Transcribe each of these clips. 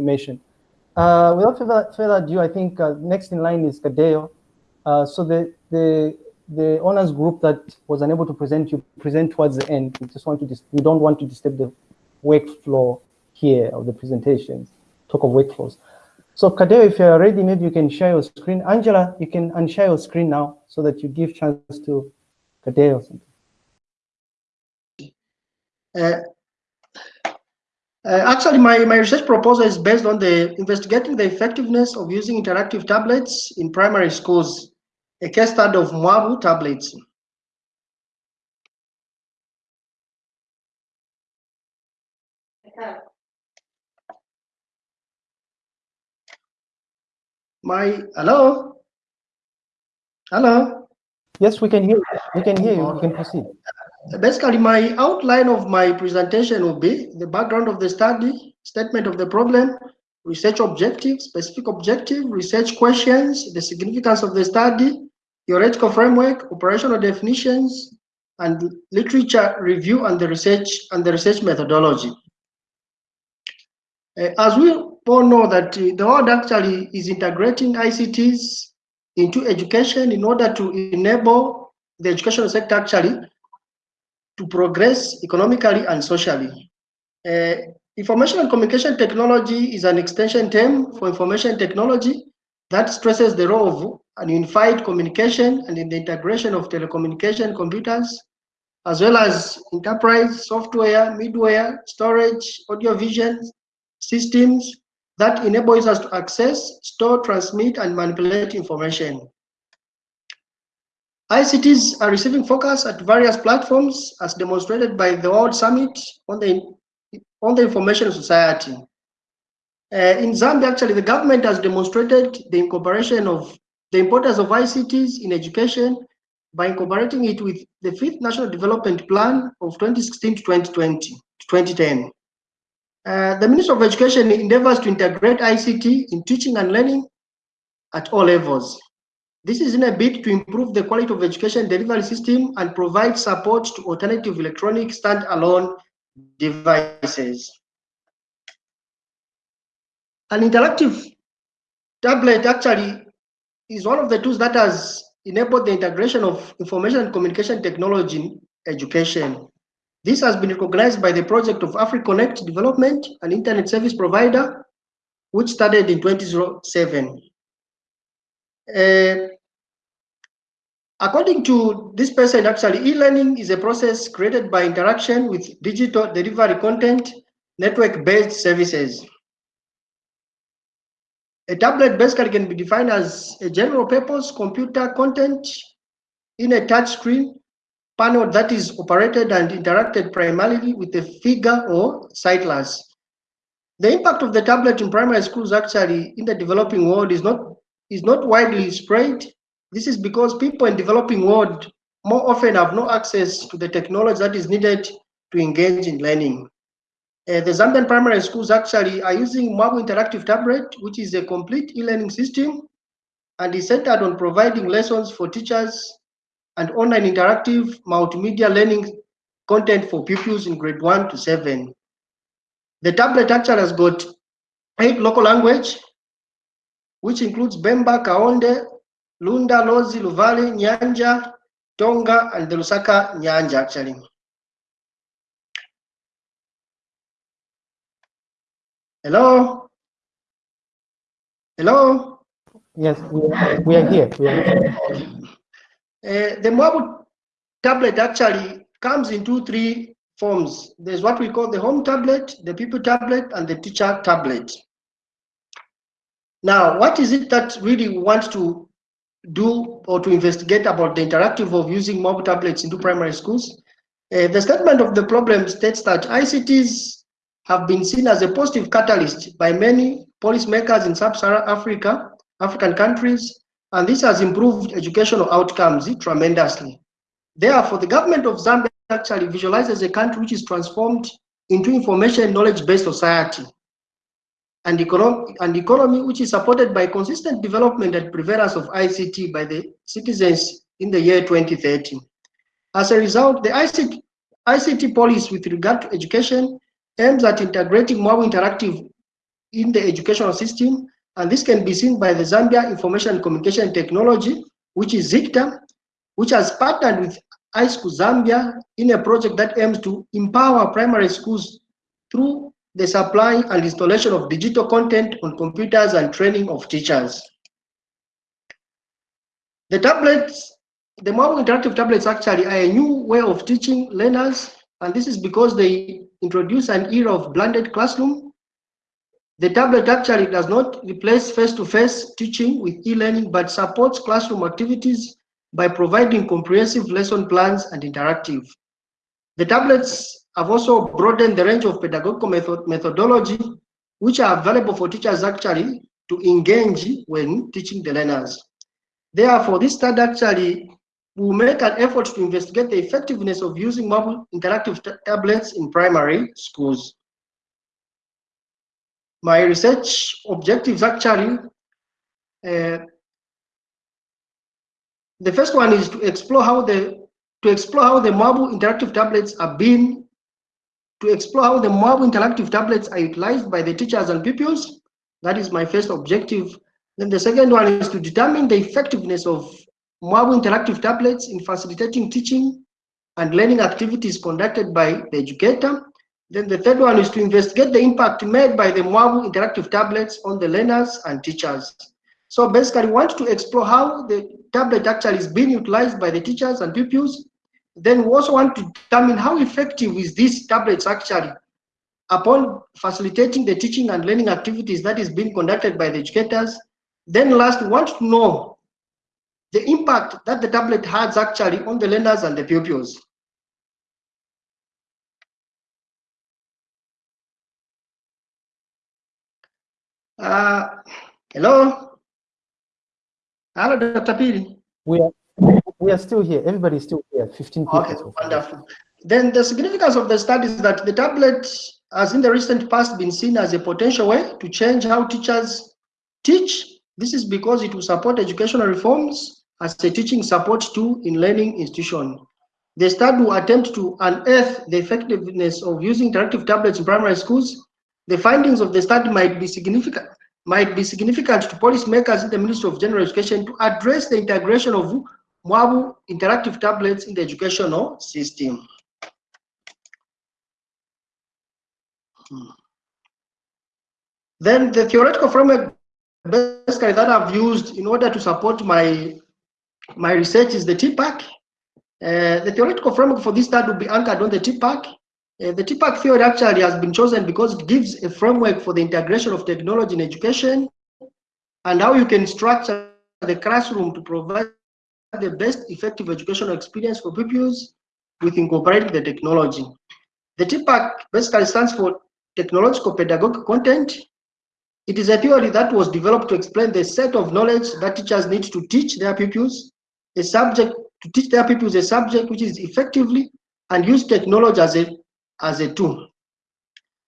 information. Uh, without further, ado, I think uh, next in line is Kadeo. Uh, so the, the, the honors group that was unable to present, you present towards the end. We just want to, we don't want to disturb the workflow here of the presentations, talk of workflows. So Kadeo, if you're ready, maybe you can share your screen. Angela, you can unshare your screen now so that you give chance to Kadeo. Uh, uh, actually, my, my research proposal is based on the investigating the effectiveness of using interactive tablets in primary schools, a case study of Mwabu tablets. My, hello? Hello? Yes, we can hear you. We can hear you. We can proceed basically my outline of my presentation will be the background of the study, statement of the problem, research objective, specific objective, research questions, the significance of the study, theoretical framework, operational definitions, and literature review and the research and the research methodology. Uh, as we all know that uh, the world actually is integrating ICTs into education in order to enable the educational sector actually to progress economically and socially. Uh, information and communication technology is an extension term for information technology that stresses the role of an unified communication and in the integration of telecommunication computers, as well as enterprise software, middleware, storage, audio-vision systems that enables us to access, store, transmit, and manipulate information. ICTs are receiving focus at various platforms as demonstrated by the World Summit on the, on the Information Society. Uh, in Zambia, actually, the government has demonstrated the incorporation of the importance of ICTs in education by incorporating it with the fifth National Development Plan of 2016 to 2020, 2010. Uh, the Minister of Education endeavors to integrate ICT in teaching and learning at all levels. This is in a bid to improve the quality of education delivery system and provide support to alternative electronic standalone devices. An interactive tablet actually is one of the tools that has enabled the integration of information and communication technology in education. This has been recognized by the project of AfriConnect Development, an internet service provider, which started in 2007. Uh, according to this person, actually, e-learning is a process created by interaction with digital delivery content, network-based services. A tablet basically can be defined as a general purpose computer content in a touch screen panel that is operated and interacted primarily with a figure or stylus. The impact of the tablet in primary schools actually in the developing world is not is not widely spread. This is because people in developing world more often have no access to the technology that is needed to engage in learning. Uh, the Zambian primary schools actually are using Mwabu Interactive Tablet, which is a complete e-learning system and is centered on providing lessons for teachers and online interactive multimedia learning content for pupils in grade 1 to 7. The tablet actually has got eight local language which includes Bemba, Kaonde, Lunda, Lozi, Luvale, Nyanja, Tonga, and the Lusaka Nyanja actually. Hello? Hello? Yes, we are, we are here. We are here. Uh, the mobile tablet actually comes in two, three forms. There's what we call the home tablet, the people tablet, and the teacher tablet. Now, what is it that really we want to do or to investigate about the interactive of using mobile tablets into primary schools? Uh, the statement of the problem states that ICTs have been seen as a positive catalyst by many policymakers in sub-Saharan Africa, African countries, and this has improved educational outcomes tremendously. Therefore, the government of Zambia actually visualizes a country which is transformed into information knowledge-based society and economy, and economy which is supported by consistent development and prevalence of ICT by the citizens in the year 2013. As a result, the ICT, ICT policy with regard to education aims at integrating more interactive in the educational system, and this can be seen by the Zambia Information and Communication Technology, which is ZICTA, which has partnered with iSchool Zambia in a project that aims to empower primary schools through the supply and installation of digital content on computers and training of teachers. The tablets, the mobile interactive tablets actually are a new way of teaching learners, and this is because they introduce an era of blended classroom. The tablet actually does not replace face-to-face -face teaching with e-learning, but supports classroom activities by providing comprehensive lesson plans and interactive. The tablets have also broadened the range of pedagogical method methodology which are available for teachers actually to engage when teaching the learners. Therefore, this study actually will make an effort to investigate the effectiveness of using mobile interactive tablets in primary schools. My research objectives actually, uh, the first one is to explore how the to explore how the mobile interactive tablets are being to explore how the mobile interactive tablets are utilized by the teachers and pupils. That is my first objective. Then the second one is to determine the effectiveness of mobile interactive tablets in facilitating teaching and learning activities conducted by the educator. Then the third one is to investigate the impact made by the mobile interactive tablets on the learners and teachers. So basically, we want to explore how the tablet actually is being utilized by the teachers and pupils then we also want to determine how effective is these tablets actually upon facilitating the teaching and learning activities that is being conducted by the educators. Then last, we want to know the impact that the tablet has actually on the learners and the pupils. Uh, hello? Hello, Dr. Piri. We are we are still here. Everybody's still here. 15 people. Okay, wonderful. Then the significance of the study is that the tablet has in the recent past been seen as a potential way to change how teachers teach. This is because it will support educational reforms as a teaching support tool in learning institution. The study will attempt to unearth the effectiveness of using interactive tablets in primary schools. The findings of the study might be significant might be significant to policymakers in the Ministry of General Education to address the integration of mobile interactive tablets in the educational system. Hmm. Then the theoretical framework basically that I've used in order to support my my research is the TPACK. Uh, the theoretical framework for this study will be anchored on the TPACK. Uh, the TPACK theory actually has been chosen because it gives a framework for the integration of technology in education and how you can structure the classroom to provide the best effective educational experience for pupils with incorporating the technology. The TPACK basically stands for Technological Pedagogic Content. It is a theory that was developed to explain the set of knowledge that teachers need to teach their pupils, a subject to teach their pupils a subject which is effectively and use technology as a, as a tool.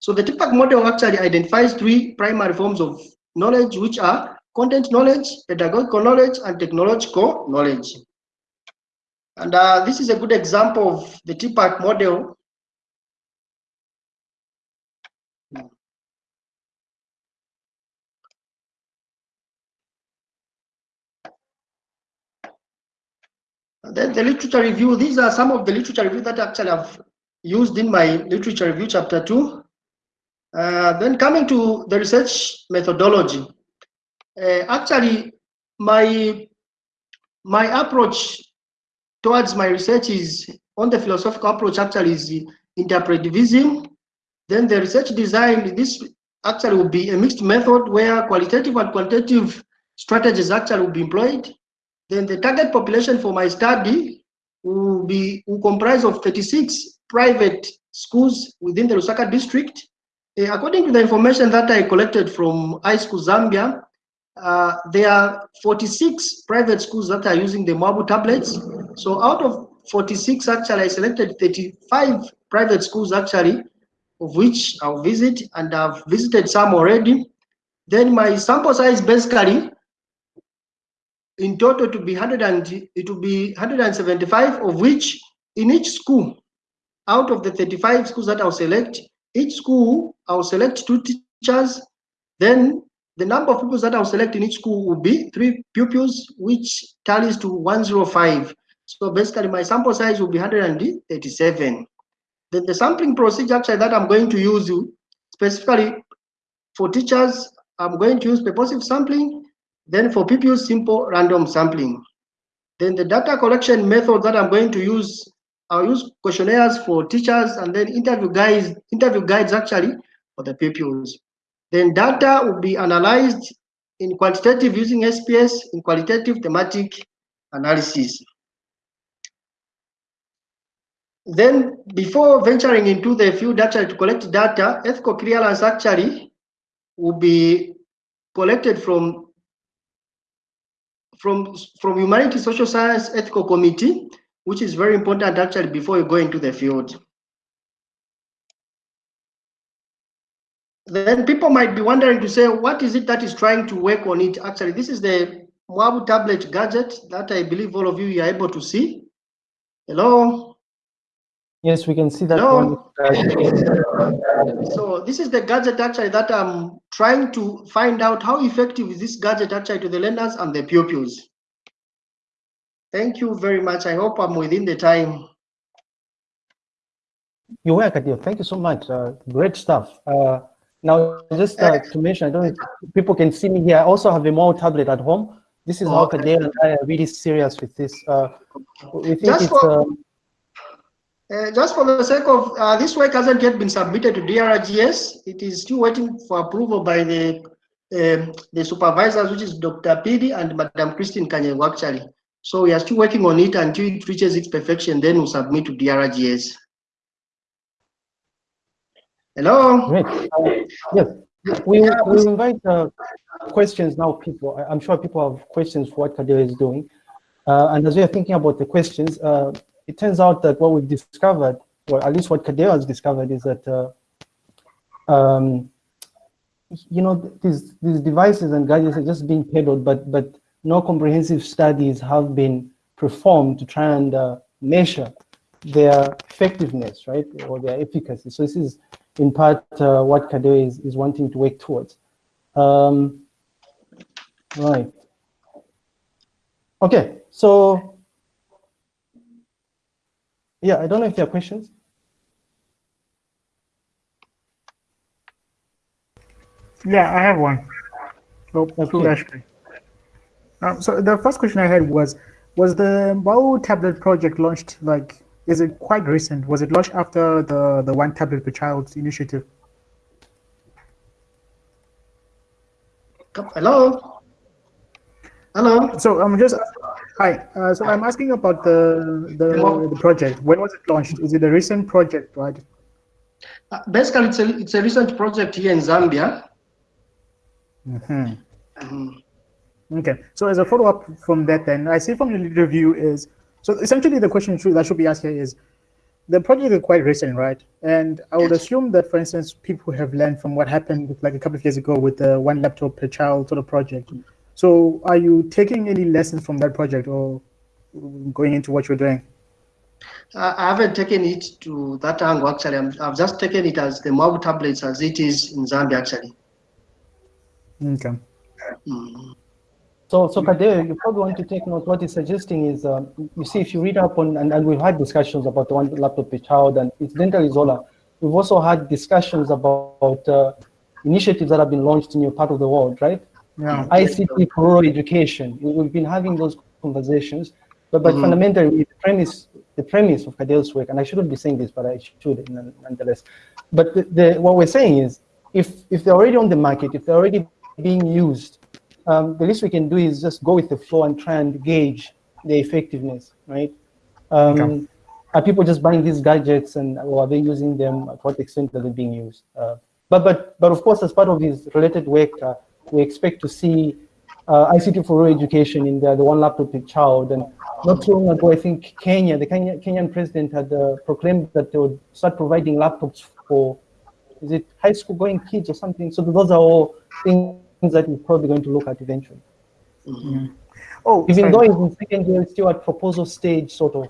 So the TPACK model actually identifies three primary forms of knowledge, which are content knowledge, pedagogical knowledge, and technological knowledge. And uh, this is a good example of the TPACK model. And then the literature review, these are some of the literature review that actually I've used in my literature review chapter two. Uh, then coming to the research methodology uh, actually my my approach towards my research is on the philosophical approach actually is interpretivism then the research design this actually will be a mixed method where qualitative and quantitative strategies actually will be employed then the target population for my study will be will comprise of 36 private schools within the Lusaka district. Uh, according to the information that I collected from iSchool Zambia, uh, there are 46 private schools that are using the mobile tablets. So out of 46, actually, I selected 35 private schools, actually, of which I'll visit, and I've visited some already. Then my sample size basically, in total, to be 100 and it will be 175, of which in each school, out of the 35 schools that I'll select, each school I'll select two teachers Then the number of pupils that I'll select in each school will be three pupils, which tallies to 105. So basically my sample size will be 137. Then the sampling procedure actually that I'm going to use specifically for teachers, I'm going to use purposive sampling. Then for pupils, simple random sampling. Then the data collection method that I'm going to use, I'll use questionnaires for teachers and then interview guides, interview guides actually for the pupils. Then data will be analyzed in quantitative using SPSS, in qualitative thematic analysis. Then before venturing into the field actually to collect data, ethical clearance actually will be collected from from from humanity social science ethical committee which is very important actually before you go into the field then people might be wondering to say, what is it that is trying to work on it? Actually, this is the Mwabu tablet gadget that I believe all of you are able to see. Hello? Yes, we can see that Hello? one. so this is the gadget actually that I'm trying to find out how effective is this gadget actually to the learners and the pupils. Thank you very much. I hope I'm within the time. You're welcome, Thank you so much. Uh, great stuff. Uh, now, just uh, to mention, I don't people can see me here. I also have a Mwabu tablet at home. This is how Kadeo and I are really serious with this. Uh, we think just it's... For, um, uh, just for the sake of, uh, this work hasn't yet been submitted to DRGS. It is still waiting for approval by the um, the supervisors, which is Dr. Pidi and Madam Christine Kanyengo, actually. So we are still working on it until it reaches its perfection, then we'll submit to DRGS. Hello. Great. Yes, we we invite uh, questions now. People, I'm sure people have questions for what Kadeo is doing, uh, and as we are thinking about the questions, uh, it turns out that what we've discovered, or at least what Kadeo has discovered, is that uh, um, you know these these devices and gadgets are just being peddled, but but no comprehensive studies have been performed to try and uh, measure their effectiveness, right, or their efficacy. So this is in part uh, what Kadeo is, is wanting to work towards. Um, right. Okay, so yeah, I don't know if there are questions. Yeah, I have one. Oh, okay. actually. Um, so the first question I had was, was the Mwabu tablet project launched like is it quite recent? Was it launched after the, the One Tablet per Child initiative? Hello? Hello? So I'm just, hi. Uh, so I'm asking about the, the, the, project. When was it launched? Is it a recent project, right? Uh, basically, it's a, it's a recent project here in Zambia. Mm -hmm. Mm -hmm. Okay, so as a follow-up from that then, I see from the review is so essentially, the question that should be asked here is, the project is quite recent, right? And I would assume that, for instance, people have learned from what happened like a couple of years ago with the one laptop per child sort of project. So are you taking any lessons from that project or going into what you're doing? I haven't taken it to that angle, actually. i have just taken it as the mobile tablets as it is in Zambia, actually. Okay. Mm. So, so Kadeo, you probably want to take note. What he's suggesting is, uh, you see, if you read up on, and, and we've had discussions about the one laptop per child and it's incidentally Zola, we've also had discussions about uh, initiatives that have been launched in your part of the world, right? Yeah. ICT for rural education. We've been having those conversations, but, but mm -hmm. fundamentally, the premise, the premise of Kadeo's work, and I shouldn't be saying this, but I should nonetheless. But the, the, what we're saying is, if if they're already on the market, if they're already being used um, the least we can do is just go with the flow and try and gauge the effectiveness, right? Um, okay. Are people just buying these gadgets and or are they using them? At what extent are they being used? Uh, but but but of course, as part of this related work, uh, we expect to see uh, ICT for rural education in the, the one laptop per child. And not too long ago, I think Kenya, the Kenya, Kenyan president had uh, proclaimed that they would start providing laptops for, is it high school going kids or something? So those are all things that we're probably going to look at eventually. Mm -hmm. Oh, even sorry. though it's in second year, it's still at proposal stage, sort of.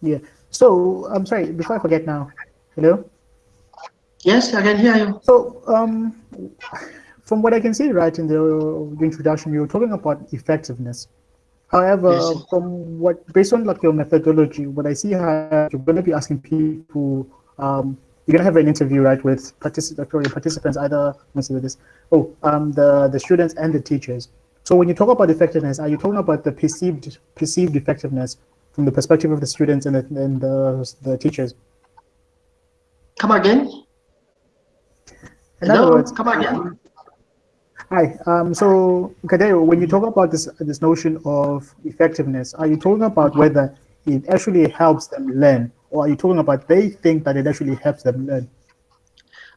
Yeah. So I'm sorry. Before I forget now, hello. Yes, I can hear you. So, um, from what I can see, right in the, the introduction, you were talking about effectiveness. However, yes. from what based on like your methodology, what I see here, you're going to be asking people. Um, you're going to have an interview, right, with participants, participants either. Let me see this. Oh, um, the the students and the teachers. So when you talk about effectiveness, are you talking about the perceived perceived effectiveness from the perspective of the students and the, and the, the teachers? Come again. In Hello? words, come again. Hi. Um, so, Kadeo, when you talk about this this notion of effectiveness, are you talking about whether it actually helps them learn, or are you talking about they think that it actually helps them learn?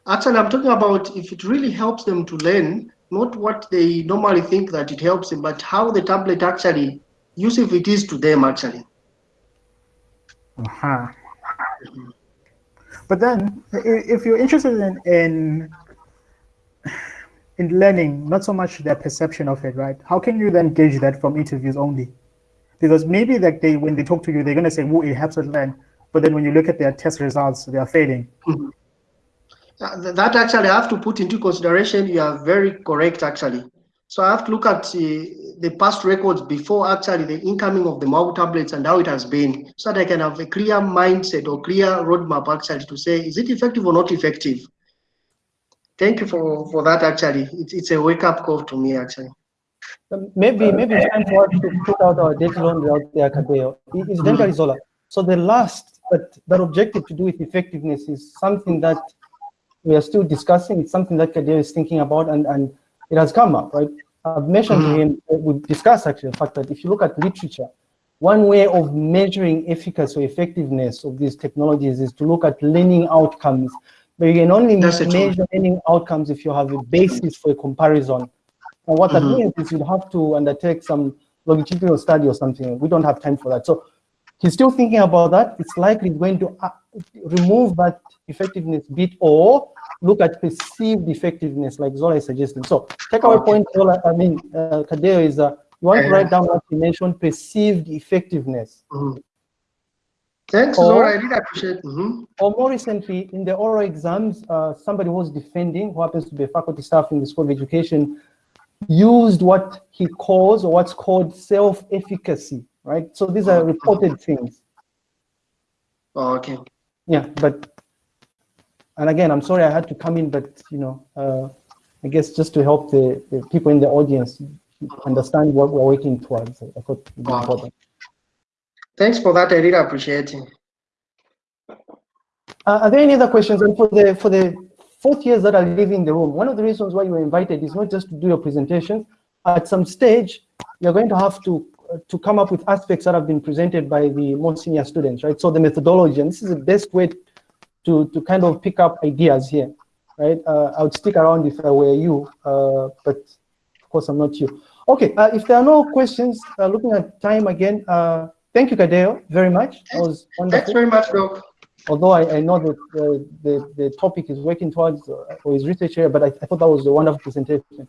Actually, I'm talking about if it really helps them to learn, not what they normally think that it helps them, but how the tablet actually useful it is to them actually. Uh-huh. But then, if you're interested in, in in learning, not so much their perception of it, right? How can you then gauge that from interviews only? Because maybe that they when they talk to you, they're gonna say, "Oh, it helps us learn," but then when you look at their test results, they are failing. Mm -hmm. Uh, that actually I have to put into consideration. You are very correct, actually. So I have to look at uh, the past records before actually the incoming of the mobile tablets and how it has been, so that I can have a clear mindset or clear roadmap actually to say, is it effective or not effective? Thank you for, for that, actually. It's, it's a wake-up call to me, actually. Maybe maybe it's time for us to put out our data on out there, Kadeo. It's mm -hmm. So the last, but that objective to do with effectiveness is something that we are still discussing. It's something that Kadir is thinking about, and, and it has come up, right? I've mentioned to him, uh, we discussed actually the fact that if you look at literature, one way of measuring efficacy or effectiveness of these technologies is to look at learning outcomes. But you can only That's measure learning outcomes if you have a basis for a comparison. And what mm -hmm. that mm-hmm. means is you'd have to undertake some longitudinal study or something. We don't have time for that. So he's still thinking about that. It's likely going to uh, remove that effectiveness bit or look at perceived effectiveness like Zola is suggesting. So take our point, Zola, I mean, uh, Kadeo is, uh, you want to write down what you mentioned, perceived effectiveness. Mm -hmm. Thanks, or, Zola, I really appreciate. Mm -hmm. Or more recently, in the oral exams, uh, somebody who was defending, who happens to be a faculty staff in the School of Education, used what he calls, or what's called self-efficacy, right? So these are reported things. Oh, okay. Yeah, but and again, I'm sorry I had to come in, but you know, uh, I guess just to help the, the, people in the audience understand what we're working towards, I thought it wow. important. Thanks for that. I really appreciate it. Uh, are there any other questions? And for the for the fourth years that are leaving the room, one of the reasons why you were invited is not just to do your presentation. At some stage, you're going to have to to come up with aspects that have been presented by the more senior students, right? So the methodology, and this is the best way to, to kind of pick up ideas here, right? Uh, I would stick around if I were you, uh, but of course I'm not you. Okay, uh, if there are no questions, uh, looking at time again, uh, thank you, Kadeo, very much. That was wonderful. Thanks very much, Doc. Although I, I know that the, the topic is working towards or is research here, but I, I thought that was a wonderful presentation.